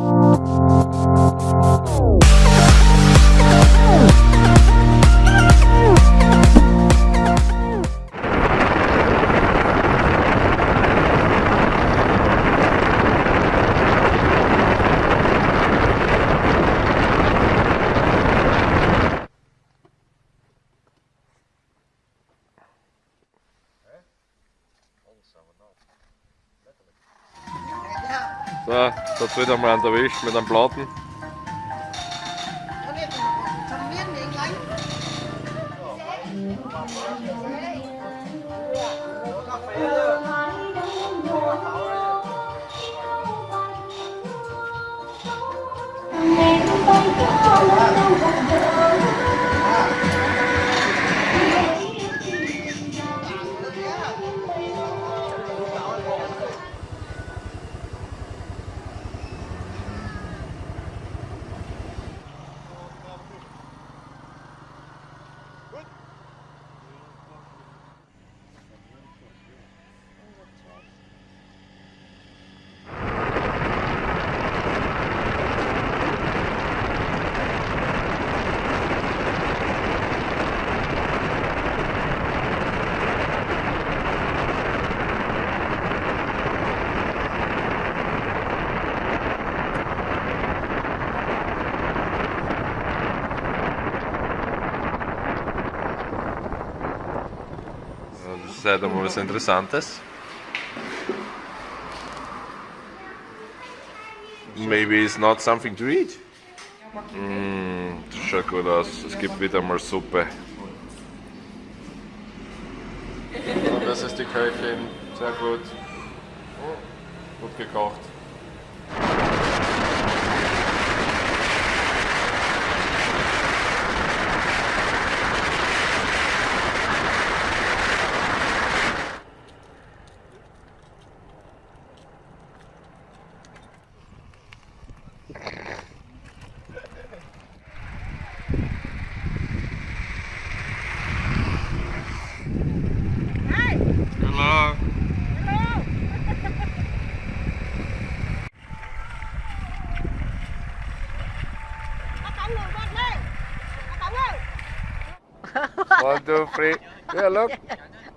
Thank you. So, das hat wieder mal erwischt mit einem Platten. Das ist halt einmal was Interessantes. Maybe it's not something to eat. Mm, das schaut gut aus. Es gibt wieder mal Suppe. Das ist die Köchin. Sehr gut. Gut gekocht. Two, three. Yeah, look.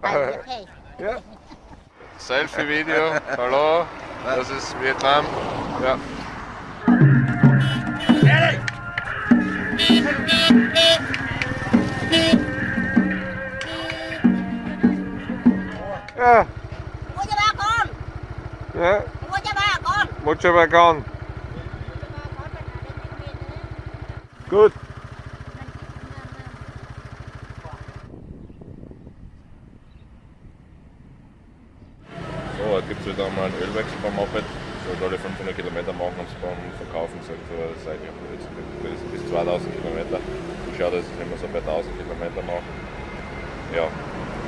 Ja. Selfie-Video. Hallo. Das ist Vietnam. Ja. Ja. Mua cho ba con Ja. Mua cho ba con Mucho bacon. Gut. So, jetzt gibt es wieder mal einen Ölwechsel beim Moped. Sollte alle 500 Kilometer machen und es beim Verkaufen sagt so, seit ich bis, bis, bis 2000 Kilometer. Ich schaue, dass ich immer so bei 1000 Kilometer mache. Ja,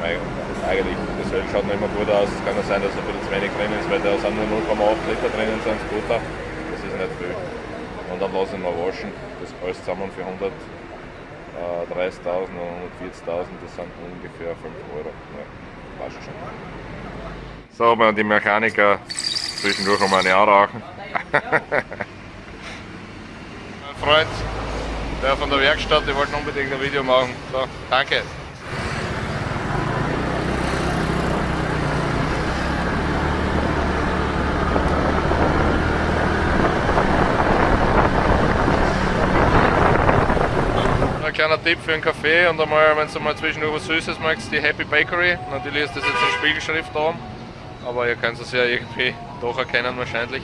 eigentlich, das Öl schaut nicht immer gut aus. Es kann ja sein, dass ein bisschen zu wenig drin ist, weil da sind nur 0,8 Liter drinnen, sind Scooter. Das ist nicht viel. Und dann lasse ich mal waschen. Das alles zusammen für 130.000 und 140.000, das sind ungefähr 5 Euro. Ja, passt schon. So, aber die Mechaniker zwischendurch um eine anrauchen. mein Freund, der von der Werkstatt, die wollten unbedingt ein Video machen. So, danke. Ein kleiner Tipp für einen Kaffee und einmal, wenn du mal zwischendurch was Süßes magst, die Happy Bakery. Natürlich ist das jetzt in Spiegelschrift da, aber ihr könnt es ja irgendwie doch erkennen wahrscheinlich.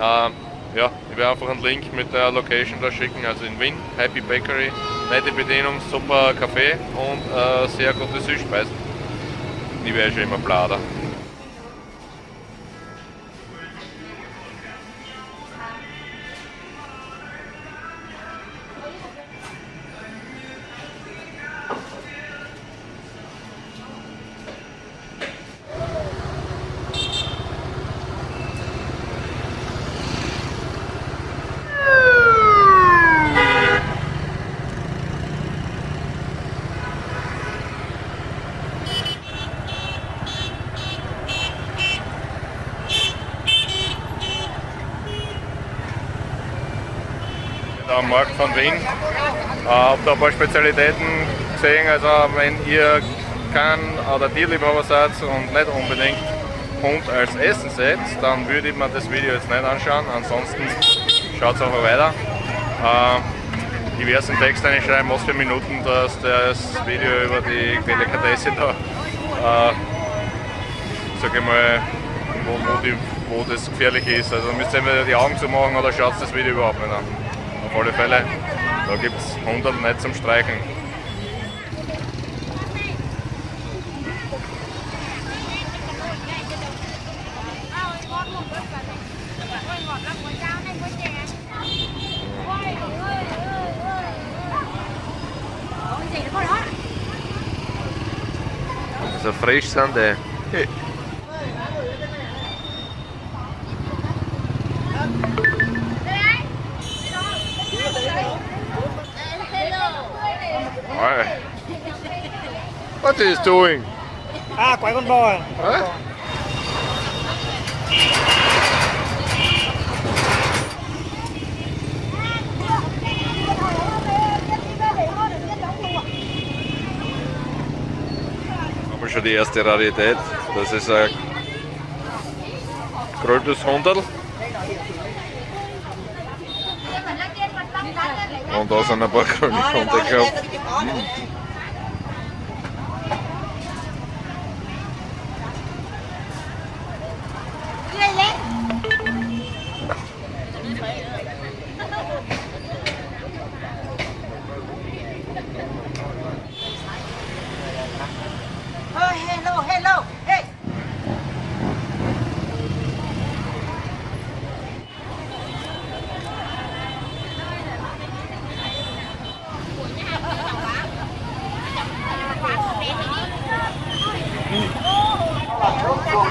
Ähm, ja, ich werde einfach einen Link mit der Location da schicken, also in Wien, Happy Bakery. Nette Bedienung, super Kaffee und äh, sehr gute Süßspeisen. Ich wäre schon immer blader. Am Markt von Wien. Äh, habe da ein paar Spezialitäten gesehen. Also wenn ihr kein oder Tierliebhaber seid und nicht unbedingt Hund als Essen seht, dann würde ich mir das Video jetzt nicht anschauen. Ansonsten schaut es einfach weiter. Äh, diversen Text einschreiben, was für Minuten dass das Video über die Delikatesse da, äh, sag ich mal, wo, wo, die, wo das gefährlich ist. Also müsst ihr entweder die Augen zumachen oder schaut das Video überhaupt nicht an. Auf alle Fälle, da gibt es 100 nicht zum Streichen. So frisch sind die. What is doing? À quái con bò à? Huh? Haben wir schon die erste Rarität. Das ist ein grünes Hunderl. Und da sind ein paar grüne Hunde gehabt. Ich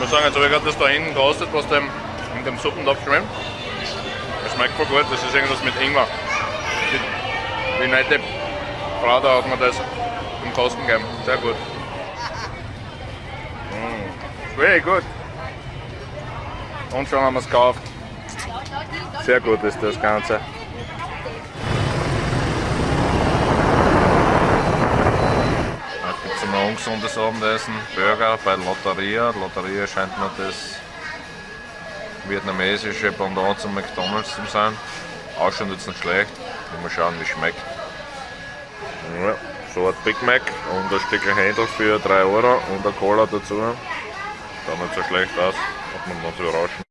muss sagen, jetzt habe ich gerade das da hinten gerostet, was dem, in dem Suppentopf schwimmt. Das schmeckt voll gut, das ist irgendwas mit Ingwer. Die, die nette Frau da hat mir das zum Kosten gegeben. Sehr gut. Mm. Very good. Und schon haben wir es gekauft. Sehr gut ist das Ganze. Heute gibt es ein ungesundes Abendessen. Burger bei Lotteria. Lotteria scheint mir das vietnamesische Pendant zum McDonalds zu sein. Ausschaut jetzt nicht schlecht. Mal schauen, wie es schmeckt. Ja, so ein Big Mac und ein Stück Händel für 3 Euro und eine Cola dazu. Schaut nicht so schlecht aus. Hat man uns überraschen.